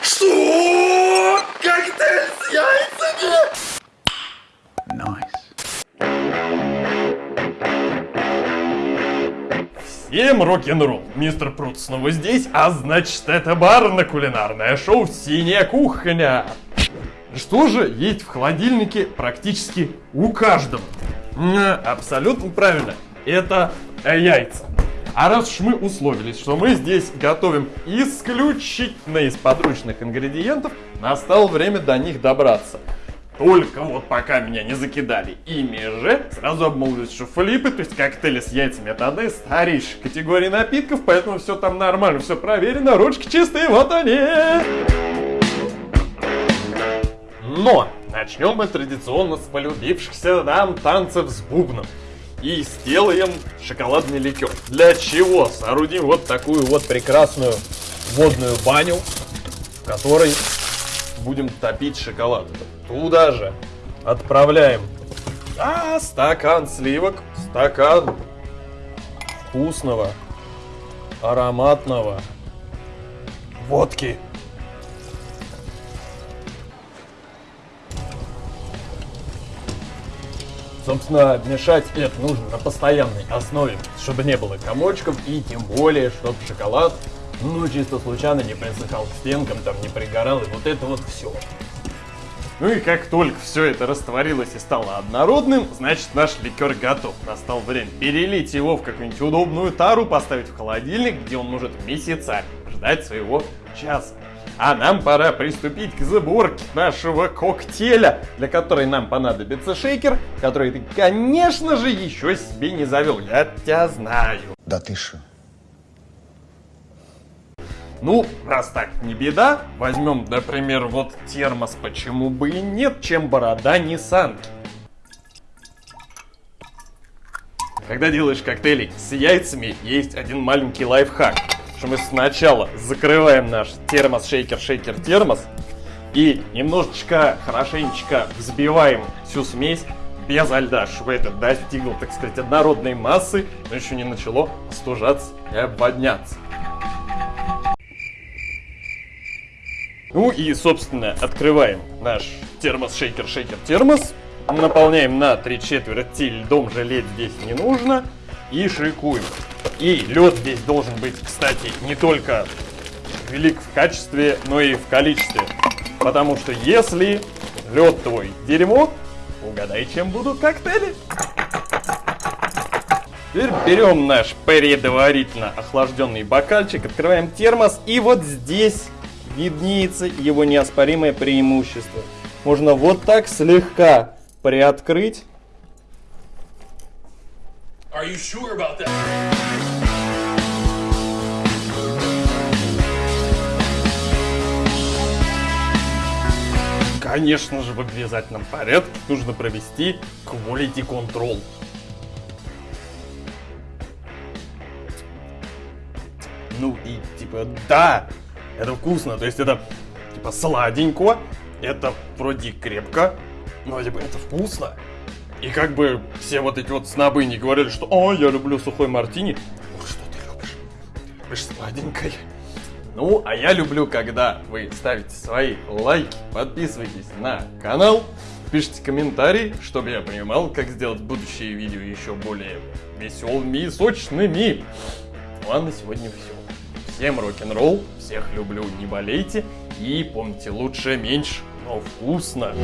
Что? Коктейль с яйцами? Всем рок-н-ролл! Мистер Прут снова здесь, а значит это барно-кулинарное шоу «Синяя кухня». Что же есть в холодильнике практически у каждого? Абсолютно правильно, это яйца. А раз уж мы условились, что мы здесь готовим исключительно из подручных ингредиентов, настало время до них добраться. Только вот пока меня не закидали ими же, сразу обмолвились, что флипы, то есть коктейли с яйцами, это одна из старейших категорий напитков, поэтому все там нормально, все проверено, ручки чистые, вот они! Но начнем мы традиционно с полюбившихся нам танцев с бубном. И сделаем шоколадный ликер. Для чего? Соорудим вот такую вот прекрасную водную баню, в которой будем топить шоколад. Туда же отправляем а, стакан сливок, стакан вкусного, ароматного водки. Собственно, мешать это нужно на постоянной основе, чтобы не было комочков и тем более, чтобы шоколад, ну, чисто случайно не присыхал к стенкам, там не пригорал, и вот это вот все. Ну и как только все это растворилось и стало однородным, значит наш ликер готов. Настал время перелить его в какую-нибудь удобную тару, поставить в холодильник, где он может месяцами ждать своего часа. А нам пора приступить к сборке нашего коктейля, для которой нам понадобится шейкер, который ты, конечно же, еще себе не завел. Я тебя знаю. Да ты шо? Ну, раз так не беда, возьмем, например, вот термос, почему бы и нет, чем борода не санки. Когда делаешь коктейли с яйцами, есть один маленький лайфхак. Что мы сначала закрываем наш термос, шейкер, шейкер, термос. И немножечко, хорошенечко взбиваем всю смесь без льда, чтобы это достигло, так сказать, однородной массы, но еще не начало остужаться и обводняться. Ну и, собственно, открываем наш термос, шейкер, шейкер, термос. Наполняем на три четверти, льдом жалеть здесь не нужно. И шейкуем. И лед здесь должен быть, кстати, не только велик в качестве, но и в количестве. Потому что если лед твой дерьмо, угадай, чем будут коктейли. Теперь берем наш предварительно охлажденный бокальчик, открываем термос, и вот здесь виднеется его неоспоримое преимущество. Можно вот так слегка приоткрыть. Are you sure about that? Конечно же, в обязательном порядке нужно провести quality control. Ну и типа, да, это вкусно, то есть это типа сладенько, это вроде крепко, но типа это вкусно. И как бы все вот эти вот снобы не говорили, что «О, я люблю сухой мартини». Ну что ты любишь? Ты любишь сладенькое. Ну, а я люблю, когда вы ставите свои лайки, подписывайтесь на канал, пишите комментарии, чтобы я понимал, как сделать будущие видео еще более веселыми и сочными. Ну а на сегодня все. Всем рок-н-ролл, всех люблю, не болейте. И помните, лучше меньше, но вкусно.